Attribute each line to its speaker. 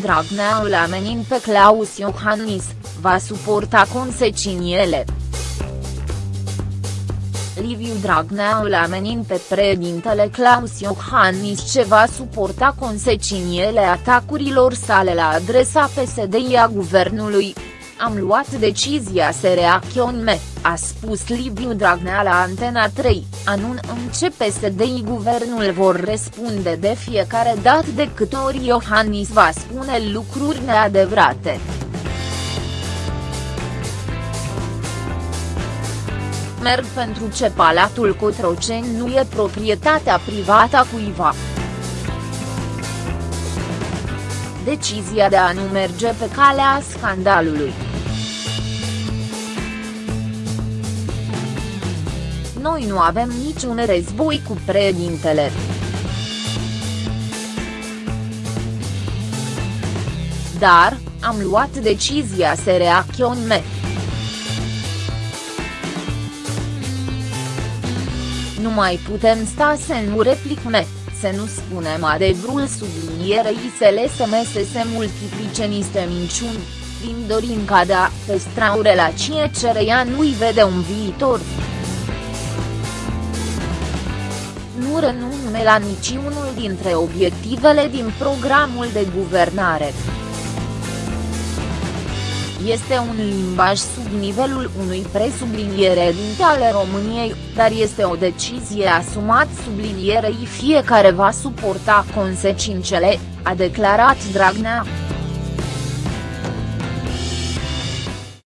Speaker 1: Dragnea îl amenin pe Claus Iohannis, va suporta consecințele. Liviu Dragnea îl amenin pe președintele Claus Iohannis ce va suporta consecințele atacurilor sale la adresa PSD-a guvernului. Am luat decizia să reacționăm, a spus Liviu Dragnea la Antena 3, anun în ce PSD-i guvernul vor răspunde de fiecare dată de câte ori Iohannis va spune lucruri neadevărate. merg pentru ce Palatul Cotroceni nu e proprietatea privată a cuiva. Decizia de a nu merge pe calea scandalului. Noi nu avem niciun război cu președintele. Dar, am luat decizia să reacționăm. Nu mai putem sta să nu replicăm, să nu spunem adevărul sublinierei să lăsăm să se multiplice niște minciuni, prin dorin ca de a păstra o relație cereia nu-i vede un viitor. Nu renume la niciunul dintre obiectivele din programul de guvernare. Este un limbaj sub nivelul unui presubliniere din ale României, dar este o decizie asumat sublinierei fiecare va suporta consecințele, a declarat Dragnea.